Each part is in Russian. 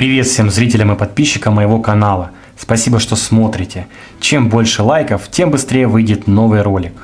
Привет всем зрителям и подписчикам моего канала. Спасибо, что смотрите. Чем больше лайков, тем быстрее выйдет новый ролик.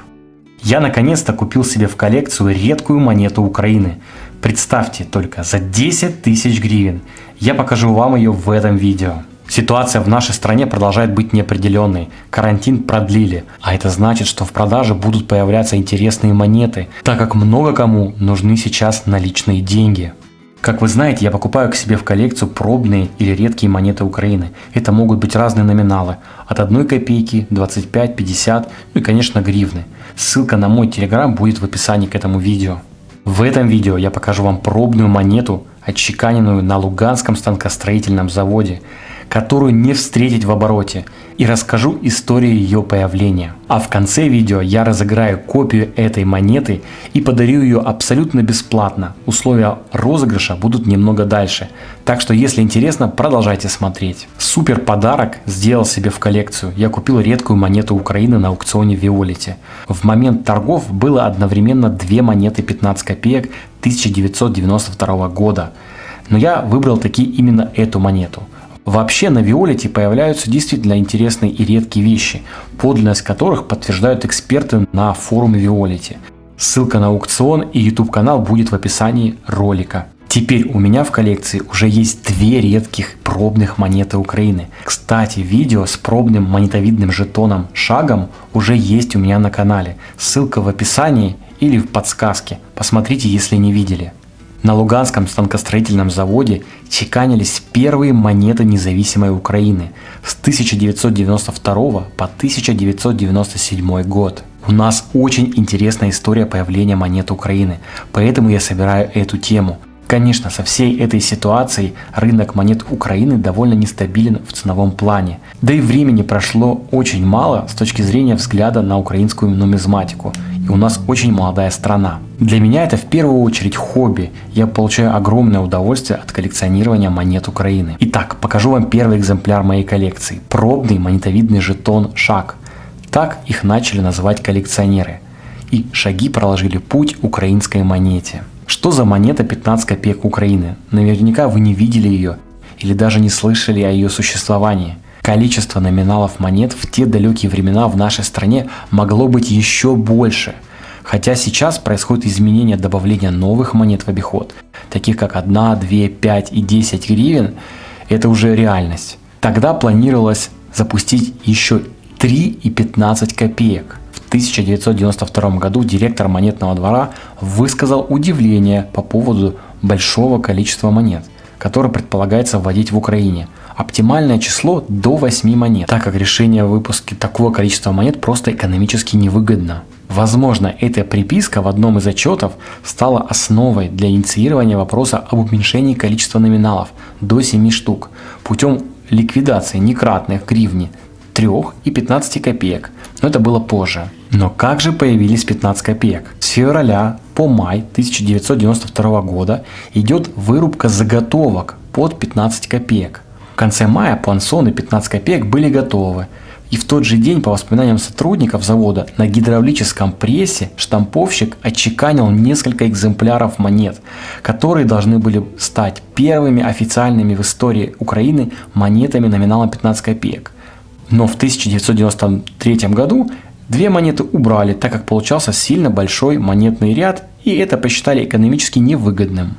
Я наконец-то купил себе в коллекцию редкую монету Украины. Представьте только, за 10 тысяч гривен. Я покажу вам ее в этом видео. Ситуация в нашей стране продолжает быть неопределенной. Карантин продлили, а это значит, что в продаже будут появляться интересные монеты, так как много кому нужны сейчас наличные деньги. Как вы знаете, я покупаю к себе в коллекцию пробные или редкие монеты Украины. Это могут быть разные номиналы, от 1 копейки, 25, 50, ну и конечно гривны. Ссылка на мой телеграм будет в описании к этому видео. В этом видео я покажу вам пробную монету, отчеканенную на Луганском станкостроительном заводе которую не встретить в обороте, и расскажу историю ее появления. А в конце видео я разыграю копию этой монеты и подарю ее абсолютно бесплатно. Условия розыгрыша будут немного дальше, так что если интересно, продолжайте смотреть. Супер подарок сделал себе в коллекцию. Я купил редкую монету Украины на аукционе Виолите. В момент торгов было одновременно две монеты 15 копеек 1992 года. Но я выбрал таки именно эту монету – Вообще на Виолете появляются действительно интересные и редкие вещи, подлинность которых подтверждают эксперты на форуме Виолете. Ссылка на аукцион и YouTube канал будет в описании ролика. Теперь у меня в коллекции уже есть две редких пробных монеты Украины. Кстати, видео с пробным монетовидным жетоном шагом уже есть у меня на канале. Ссылка в описании или в подсказке. Посмотрите, если не видели. На Луганском станкостроительном заводе чеканились первые монеты независимой Украины с 1992 по 1997 год. У нас очень интересная история появления монет Украины, поэтому я собираю эту тему. Конечно, со всей этой ситуацией рынок монет Украины довольно нестабилен в ценовом плане. Да и времени прошло очень мало с точки зрения взгляда на украинскую нумизматику. И у нас очень молодая страна. Для меня это в первую очередь хобби. Я получаю огромное удовольствие от коллекционирования монет Украины. Итак, покажу вам первый экземпляр моей коллекции. Пробный монетовидный жетон «Шаг». Так их начали называть коллекционеры. И шаги проложили путь украинской монете. Что за монета 15 копеек Украины? Наверняка вы не видели ее или даже не слышали о ее существовании. Количество номиналов монет в те далекие времена в нашей стране могло быть еще больше. Хотя сейчас происходит изменение добавления новых монет в обиход, таких как 1, 2, 5 и 10 гривен, это уже реальность. Тогда планировалось запустить еще 3 и 15 копеек. 1992 году директор монетного двора высказал удивление по поводу большого количества монет, которые предполагается вводить в Украине. Оптимальное число до 8 монет, так как решение о выпуске такого количества монет просто экономически невыгодно. Возможно, эта приписка в одном из отчетов стала основой для инициирования вопроса об уменьшении количества номиналов до 7 штук путем ликвидации некратных гривни 3 и 15 копеек, но это было позже. Но как же появились 15 копеек? С февраля по май 1992 года идет вырубка заготовок под 15 копеек. В конце мая пансоны 15 копеек были готовы. И в тот же день, по воспоминаниям сотрудников завода, на гидравлическом прессе штамповщик отчеканил несколько экземпляров монет, которые должны были стать первыми официальными в истории Украины монетами номиналом 15 копеек. Но в 1993 году две монеты убрали, так как получался сильно большой монетный ряд и это посчитали экономически невыгодным.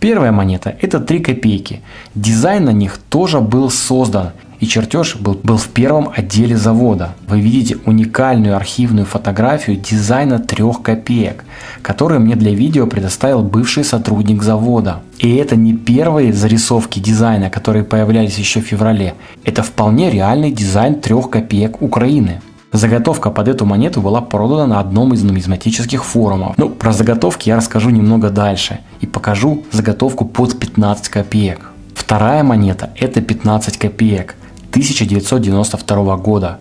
Первая монета это 3 копейки. Дизайн на них тоже был создан и чертеж был, был в первом отделе завода. Вы видите уникальную архивную фотографию дизайна 3 копеек, которую мне для видео предоставил бывший сотрудник завода. И это не первые зарисовки дизайна, которые появлялись еще в феврале. Это вполне реальный дизайн 3 копеек Украины. Заготовка под эту монету была продана на одном из нумизматических форумов. Ну, про заготовки я расскажу немного дальше и покажу заготовку под 15 копеек. Вторая монета это 15 копеек 1992 года.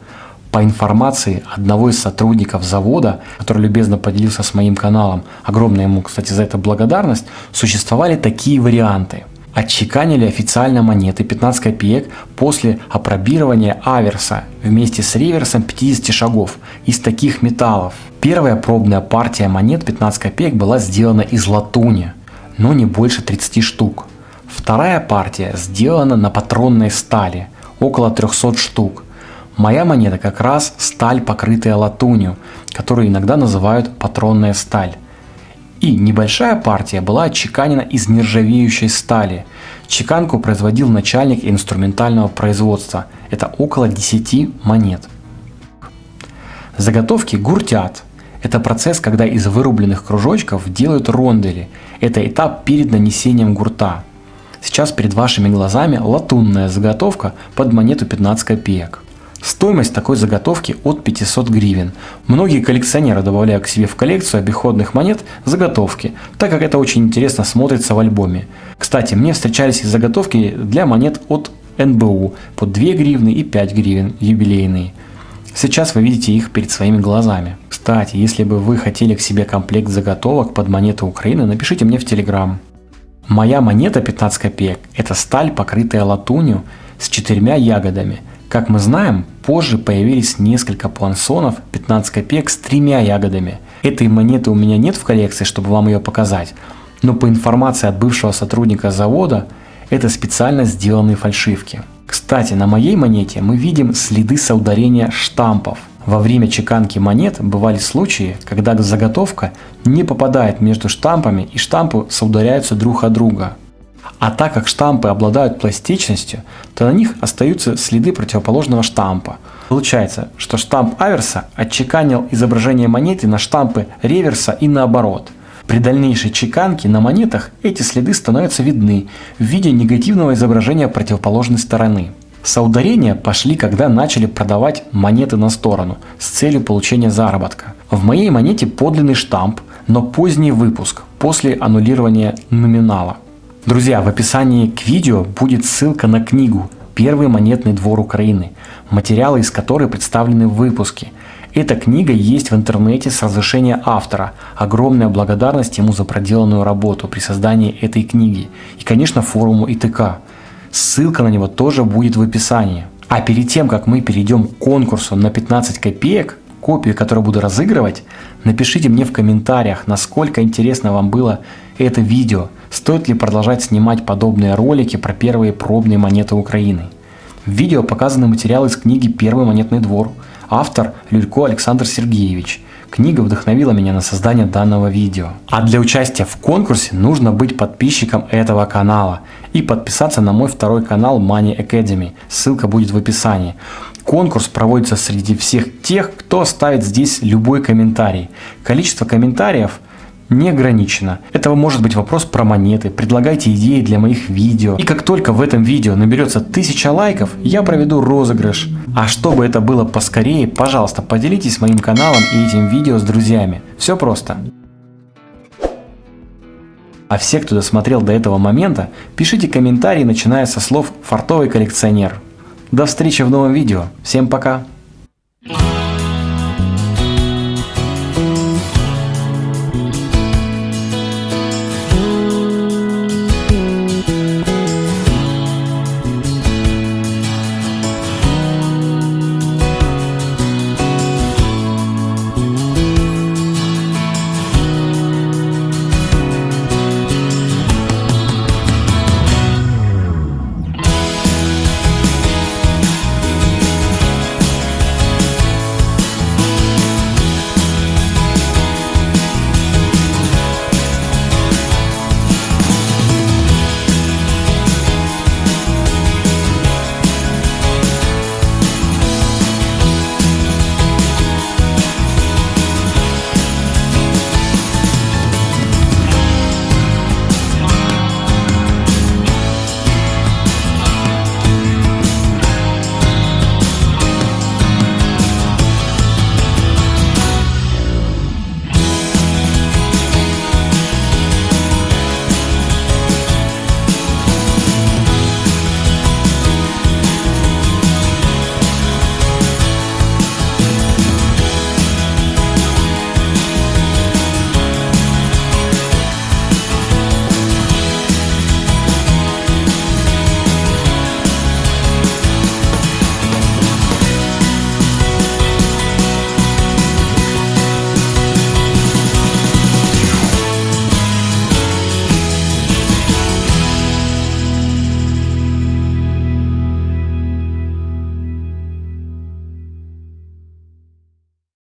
По информации одного из сотрудников завода, который любезно поделился с моим каналом, огромная ему, кстати, за это благодарность, существовали такие варианты – отчеканили официально монеты 15 копеек после опробирования аверса вместе с реверсом 50 шагов из таких металлов. Первая пробная партия монет 15 копеек была сделана из латуни, но не больше 30 штук. Вторая партия сделана на патронной стали, около 300 штук. Моя монета как раз сталь, покрытая латунью, которую иногда называют патронная сталь. И небольшая партия была отчеканена из нержавеющей стали. Чеканку производил начальник инструментального производства. Это около 10 монет. Заготовки гуртят. Это процесс, когда из вырубленных кружочков делают рондели. Это этап перед нанесением гурта. Сейчас перед вашими глазами латунная заготовка под монету 15 копеек. Стоимость такой заготовки от 500 гривен. Многие коллекционеры добавляют к себе в коллекцию обиходных монет заготовки, так как это очень интересно смотрится в альбоме. Кстати, мне встречались и заготовки для монет от НБУ по 2 гривны и 5 гривен юбилейные. Сейчас вы видите их перед своими глазами. Кстати, если бы вы хотели к себе комплект заготовок под монеты Украины, напишите мне в Телеграм. Моя монета 15 копеек – это сталь, покрытая латунью с четырьмя ягодами. Как мы знаем, позже появились несколько пуансонов 15 копеек с тремя ягодами. Этой монеты у меня нет в коллекции, чтобы вам ее показать, но по информации от бывшего сотрудника завода, это специально сделанные фальшивки. Кстати, на моей монете мы видим следы соударения штампов – во время чеканки монет бывали случаи, когда заготовка не попадает между штампами и штампы соударяются друг от друга. А так как штампы обладают пластичностью, то на них остаются следы противоположного штампа. Получается, что штамп аверса отчеканил изображение монеты на штампы реверса и наоборот. При дальнейшей чеканке на монетах эти следы становятся видны в виде негативного изображения противоположной стороны. Соударения пошли, когда начали продавать монеты на сторону с целью получения заработка. В моей монете подлинный штамп, но поздний выпуск после аннулирования номинала. Друзья, в описании к видео будет ссылка на книгу «Первый монетный двор Украины», материалы из которой представлены в выпуске. Эта книга есть в интернете с разрешения автора. Огромная благодарность ему за проделанную работу при создании этой книги. И, конечно, форуму ИТК. Ссылка на него тоже будет в описании. А перед тем, как мы перейдем к конкурсу на 15 копеек, копию, которую буду разыгрывать, напишите мне в комментариях, насколько интересно вам было это видео, стоит ли продолжать снимать подобные ролики про первые пробные монеты Украины. В видео показаны материалы из книги «Первый монетный двор», автор Люлько Александр Сергеевич. Книга вдохновила меня на создание данного видео. А для участия в конкурсе нужно быть подписчиком этого канала и подписаться на мой второй канал Money Academy. Ссылка будет в описании. Конкурс проводится среди всех тех, кто оставит здесь любой комментарий. Количество комментариев не ограничено. Это может быть вопрос про монеты, предлагайте идеи для моих видео. И как только в этом видео наберется 1000 лайков, я проведу розыгрыш. А чтобы это было поскорее, пожалуйста, поделитесь моим каналом и этим видео с друзьями. Все просто. А все, кто досмотрел до этого момента, пишите комментарии, начиная со слов «фартовый коллекционер». До встречи в новом видео. Всем пока! Thank you.